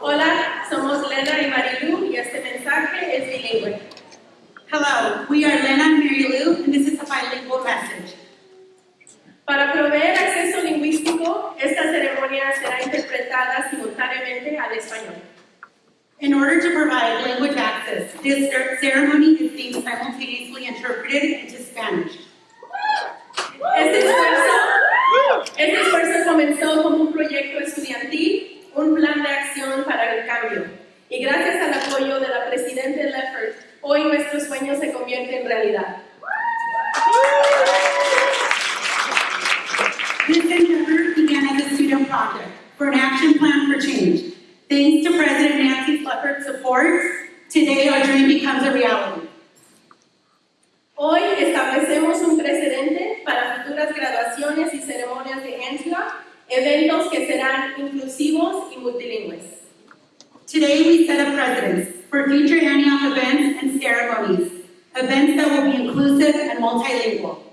Hola, somos Lena y Marilu y este mensaje es bilingüe. Hello, we are Lena and Mary Lou, and this is a bilingual message. Para proveer acceso lingüístico, esta ceremonia será interpretada simultáneamente al español. In order to provide language access, this cer- ceremony is being simultaneously interpreted into Spanish. Este esfuerzo, este esfuerzo comenzó como un proyecto estudiantil, un plan de acción para el cambio. Y gracias al apoyo de la Presidenta Leffert, hoy nuestro sueño se convierte en realidad. This endeavor began as a student project for an action plan for change. Thanks to President Nancy Lefferts' support, today our dream becomes a reality. Hoy establecemos un precedente para futuras graduaciones y ceremonias de eventos que serán inclusivos y multilingües. Today we set a precedent for future Antioch events and ceremonies, events that will be inclusive and multilingual.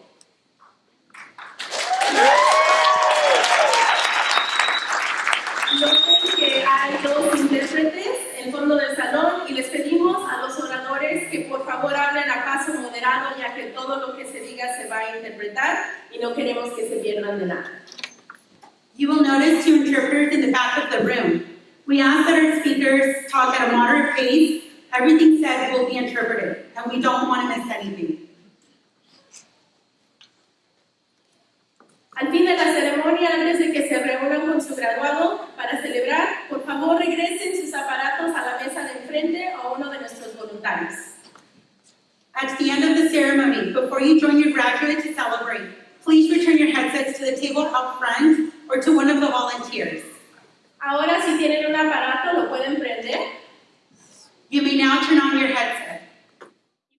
Noten que hay dos intérpretes en fondo del salón y les pedimos a los oradores que por favor hablen a moderado ya que todo lo que se diga se va a interpretar y no queremos que se pierdan de nada. You will notice two interpreters in the back of the room. We ask that our speakers talk at a moderate pace. Everything said will be interpreted, and we don't want to miss anything. Al fin de la ceremonia, antes de que se reúnan con su graduado para celebrar, por favor regresen sus aparatos a la mesa de enfrente o uno de nuestros voluntarios. At the end of the ceremony, before you join your graduate to celebrate, please return your headsets to the table up front or to one of the volunteers. Ahora, si tienen un aparato, lo pueden prender.